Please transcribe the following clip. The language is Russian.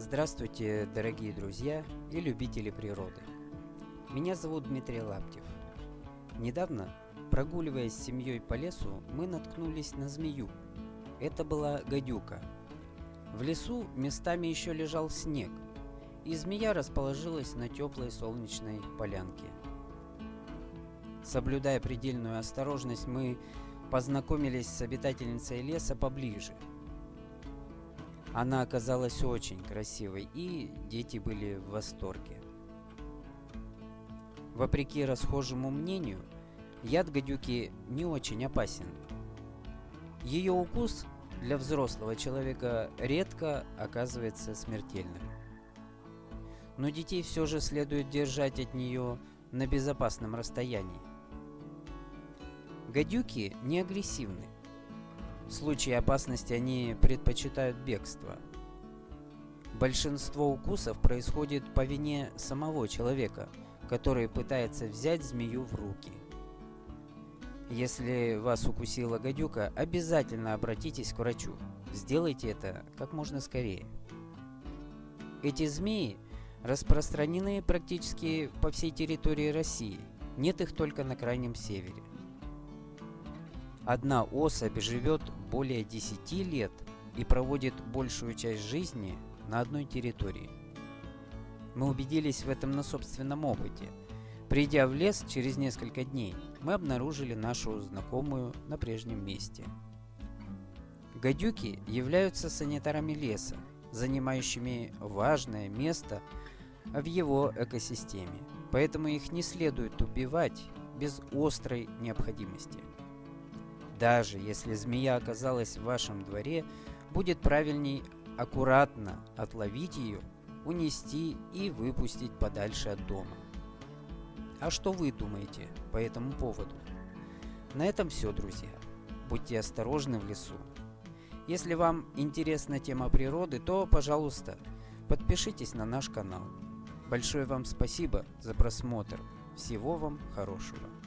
Здравствуйте, дорогие друзья и любители природы. Меня зовут Дмитрий Лаптев. Недавно, прогуливаясь с семьей по лесу, мы наткнулись на змею. Это была гадюка. В лесу местами еще лежал снег, и змея расположилась на теплой солнечной полянке. Соблюдая предельную осторожность, мы познакомились с обитательницей леса поближе – она оказалась очень красивой, и дети были в восторге. Вопреки расхожему мнению, яд гадюки не очень опасен. Ее укус для взрослого человека редко оказывается смертельным. Но детей все же следует держать от нее на безопасном расстоянии. Гадюки не агрессивны. В случае опасности они предпочитают бегство. Большинство укусов происходит по вине самого человека, который пытается взять змею в руки. Если вас укусила гадюка, обязательно обратитесь к врачу. Сделайте это как можно скорее. Эти змеи распространены практически по всей территории России. Нет их только на крайнем севере. Одна особь живет более 10 лет и проводит большую часть жизни на одной территории. Мы убедились в этом на собственном опыте. Придя в лес через несколько дней, мы обнаружили нашу знакомую на прежнем месте. Гадюки являются санитарами леса, занимающими важное место в его экосистеме, поэтому их не следует убивать без острой необходимости. Даже если змея оказалась в вашем дворе, будет правильней аккуратно отловить ее, унести и выпустить подальше от дома. А что вы думаете по этому поводу? На этом все, друзья. Будьте осторожны в лесу. Если вам интересна тема природы, то, пожалуйста, подпишитесь на наш канал. Большое вам спасибо за просмотр. Всего вам хорошего.